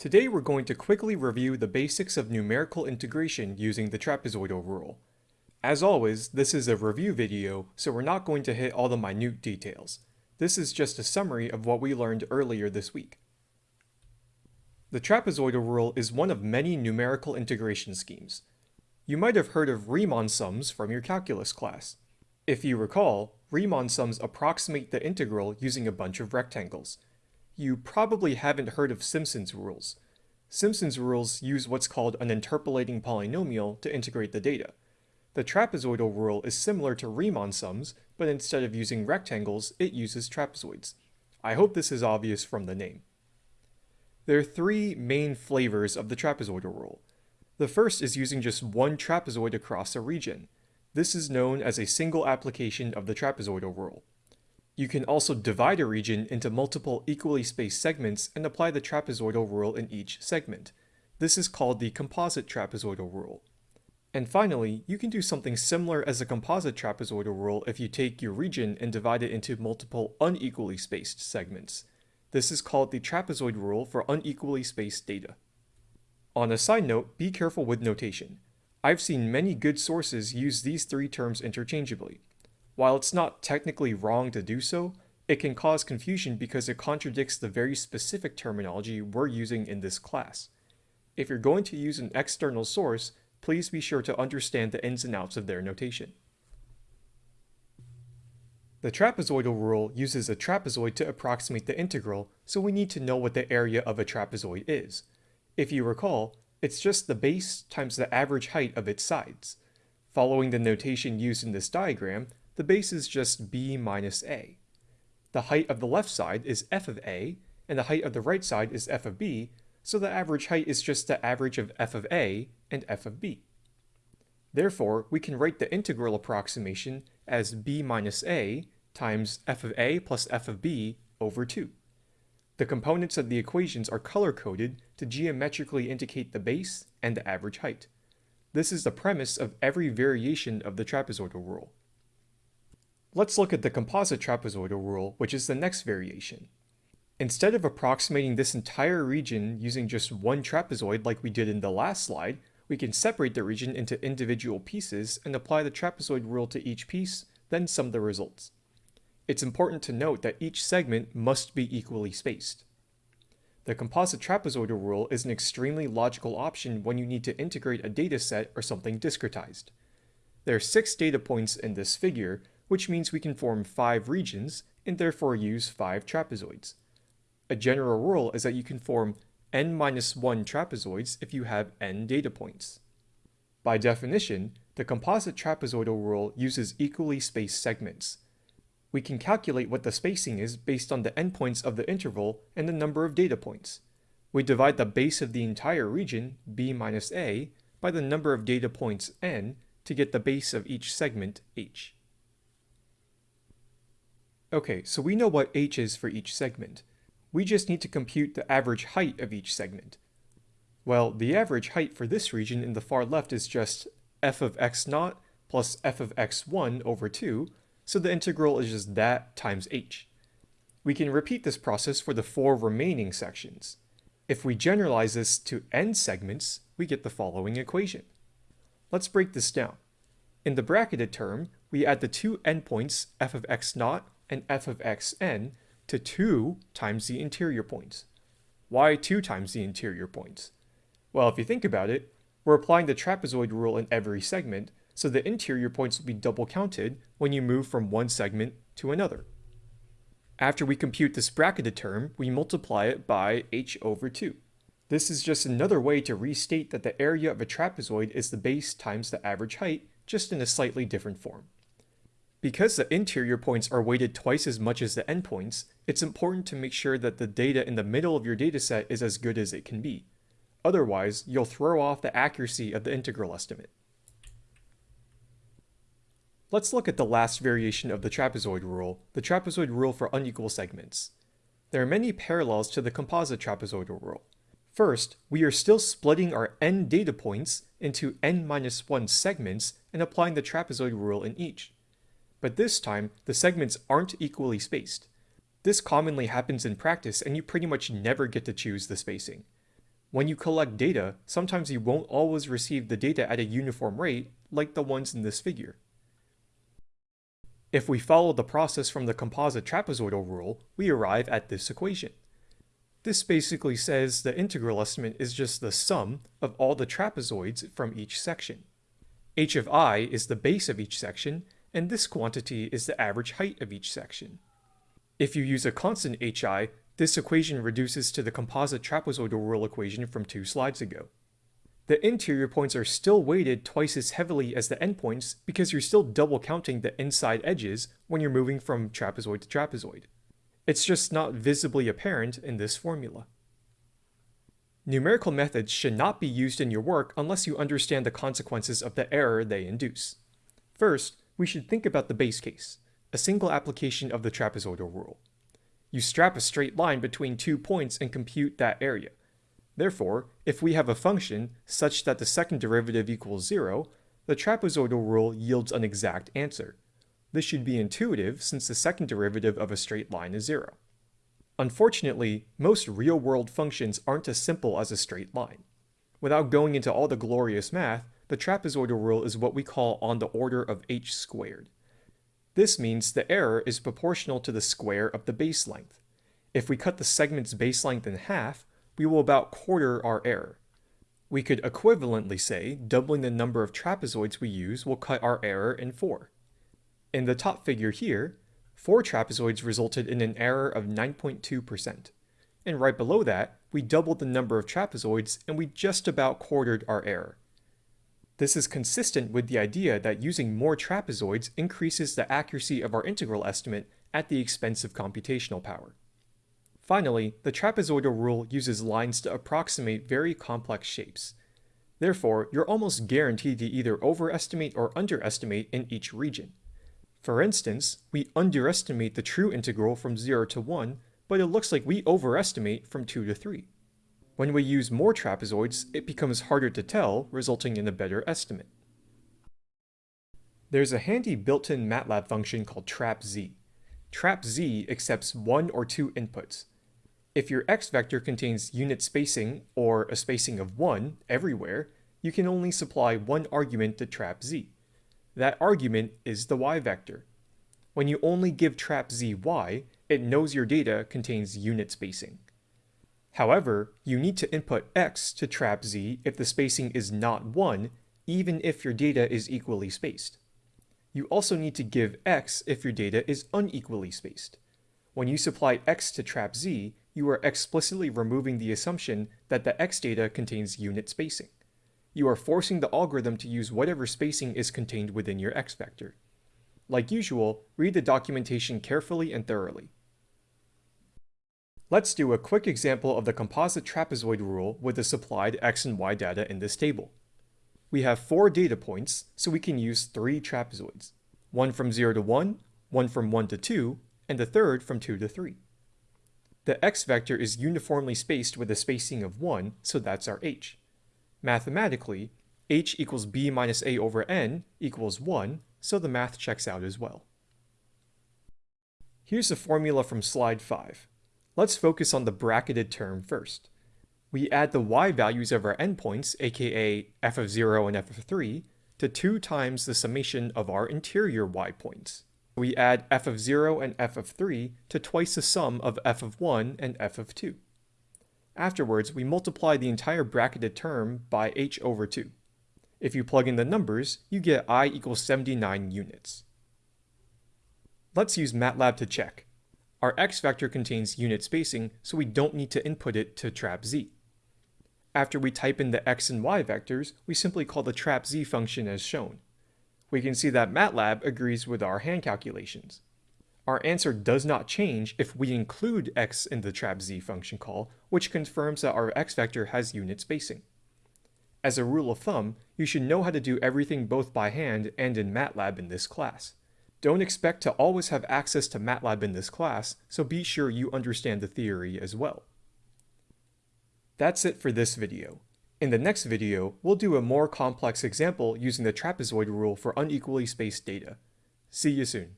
Today we're going to quickly review the basics of numerical integration using the trapezoidal rule. As always, this is a review video, so we're not going to hit all the minute details. This is just a summary of what we learned earlier this week. The trapezoidal rule is one of many numerical integration schemes. You might have heard of Riemann sums from your calculus class. If you recall, Riemann sums approximate the integral using a bunch of rectangles you probably haven't heard of Simpson's rules. Simpson's rules use what's called an interpolating polynomial to integrate the data. The trapezoidal rule is similar to Riemann sums, but instead of using rectangles, it uses trapezoids. I hope this is obvious from the name. There are three main flavors of the trapezoidal rule. The first is using just one trapezoid across a region. This is known as a single application of the trapezoidal rule. You can also divide a region into multiple equally spaced segments and apply the trapezoidal rule in each segment. This is called the composite trapezoidal rule. And finally, you can do something similar as a composite trapezoidal rule if you take your region and divide it into multiple unequally spaced segments. This is called the trapezoid rule for unequally spaced data. On a side note, be careful with notation. I've seen many good sources use these three terms interchangeably. While it's not technically wrong to do so, it can cause confusion because it contradicts the very specific terminology we're using in this class. If you're going to use an external source, please be sure to understand the ins and outs of their notation. The trapezoidal rule uses a trapezoid to approximate the integral, so we need to know what the area of a trapezoid is. If you recall, it's just the base times the average height of its sides. Following the notation used in this diagram, the base is just b minus a. The height of the left side is f of a, and the height of the right side is f of b, so the average height is just the average of f of a and f of b. Therefore, we can write the integral approximation as b minus a times f of a plus f of b over 2. The components of the equations are color-coded to geometrically indicate the base and the average height. This is the premise of every variation of the trapezoidal rule. Let's look at the composite trapezoidal rule, which is the next variation. Instead of approximating this entire region using just one trapezoid like we did in the last slide, we can separate the region into individual pieces and apply the trapezoid rule to each piece, then sum the results. It's important to note that each segment must be equally spaced. The composite trapezoidal rule is an extremely logical option when you need to integrate a dataset or something discretized. There are six data points in this figure, which means we can form five regions and therefore use five trapezoids. A general rule is that you can form n minus 1 trapezoids if you have n data points. By definition, the composite trapezoidal rule uses equally spaced segments. We can calculate what the spacing is based on the endpoints of the interval and the number of data points. We divide the base of the entire region, b minus a, by the number of data points n to get the base of each segment, h. Okay, so we know what h is for each segment. We just need to compute the average height of each segment. Well, the average height for this region in the far left is just f of x naught plus f of x1 over 2, so the integral is just that times h. We can repeat this process for the four remaining sections. If we generalize this to n segments, we get the following equation. Let's break this down. In the bracketed term, we add the two endpoints f of x naught and f of xn to 2 times the interior points. Why 2 times the interior points? Well, if you think about it, we're applying the trapezoid rule in every segment, so the interior points will be double counted when you move from one segment to another. After we compute this bracketed term, we multiply it by h over 2. This is just another way to restate that the area of a trapezoid is the base times the average height, just in a slightly different form. Because the interior points are weighted twice as much as the endpoints, it's important to make sure that the data in the middle of your dataset is as good as it can be. Otherwise, you'll throw off the accuracy of the integral estimate. Let's look at the last variation of the trapezoid rule, the trapezoid rule for unequal segments. There are many parallels to the composite trapezoidal rule. First, we are still splitting our n data points into n-1 segments and applying the trapezoid rule in each but this time the segments aren't equally spaced. This commonly happens in practice and you pretty much never get to choose the spacing. When you collect data, sometimes you won't always receive the data at a uniform rate, like the ones in this figure. If we follow the process from the composite trapezoidal rule, we arrive at this equation. This basically says the integral estimate is just the sum of all the trapezoids from each section. h of i is the base of each section, and this quantity is the average height of each section. If you use a constant hi, this equation reduces to the composite trapezoidal rule equation from two slides ago. The interior points are still weighted twice as heavily as the endpoints because you're still double counting the inside edges when you're moving from trapezoid to trapezoid. It's just not visibly apparent in this formula. Numerical methods should not be used in your work unless you understand the consequences of the error they induce. First, we should think about the base case, a single application of the trapezoidal rule. You strap a straight line between two points and compute that area. Therefore, if we have a function such that the second derivative equals 0, the trapezoidal rule yields an exact answer. This should be intuitive since the second derivative of a straight line is 0. Unfortunately, most real-world functions aren't as simple as a straight line. Without going into all the glorious math, the trapezoidal rule is what we call on the order of h squared. This means the error is proportional to the square of the base length. If we cut the segment's base length in half, we will about quarter our error. We could equivalently say doubling the number of trapezoids we use will cut our error in four. In the top figure here, four trapezoids resulted in an error of 9.2%. And right below that, we doubled the number of trapezoids and we just about quartered our error. This is consistent with the idea that using more trapezoids increases the accuracy of our integral estimate at the expense of computational power. Finally, the trapezoidal rule uses lines to approximate very complex shapes. Therefore, you're almost guaranteed to either overestimate or underestimate in each region. For instance, we underestimate the true integral from 0 to 1, but it looks like we overestimate from 2 to 3. When we use more trapezoids, it becomes harder to tell, resulting in a better estimate. There's a handy built-in MATLAB function called trapz. trapz accepts one or two inputs. If your x vector contains unit spacing, or a spacing of 1, everywhere, you can only supply one argument to trapz. That argument is the y vector. When you only give trapz y, it knows your data contains unit spacing. However, you need to input x to trapz if the spacing is not 1, even if your data is equally spaced. You also need to give x if your data is unequally spaced. When you supply x to trapz, you are explicitly removing the assumption that the x data contains unit spacing. You are forcing the algorithm to use whatever spacing is contained within your x vector. Like usual, read the documentation carefully and thoroughly. Let's do a quick example of the composite trapezoid rule with the supplied x and y data in this table. We have four data points, so we can use three trapezoids. One from 0 to 1, one from 1 to 2, and the third from 2 to 3. The x vector is uniformly spaced with a spacing of 1, so that's our h. Mathematically, h equals b minus a over n equals 1, so the math checks out as well. Here's the formula from slide 5. Let's focus on the bracketed term first. We add the y values of our endpoints, aka f of 0 and f of 3, to 2 times the summation of our interior y points. We add f of 0 and f of 3 to twice the sum of f of 1 and f of 2. Afterwards, we multiply the entire bracketed term by h over 2. If you plug in the numbers, you get i equals 79 units. Let's use MATLAB to check. Our x vector contains unit spacing, so we don't need to input it to trapz. After we type in the x and y vectors, we simply call the trapz function as shown. We can see that MATLAB agrees with our hand calculations. Our answer does not change if we include x in the trapz function call, which confirms that our x vector has unit spacing. As a rule of thumb, you should know how to do everything both by hand and in MATLAB in this class. Don't expect to always have access to MATLAB in this class, so be sure you understand the theory as well. That's it for this video. In the next video, we'll do a more complex example using the trapezoid rule for unequally spaced data. See you soon.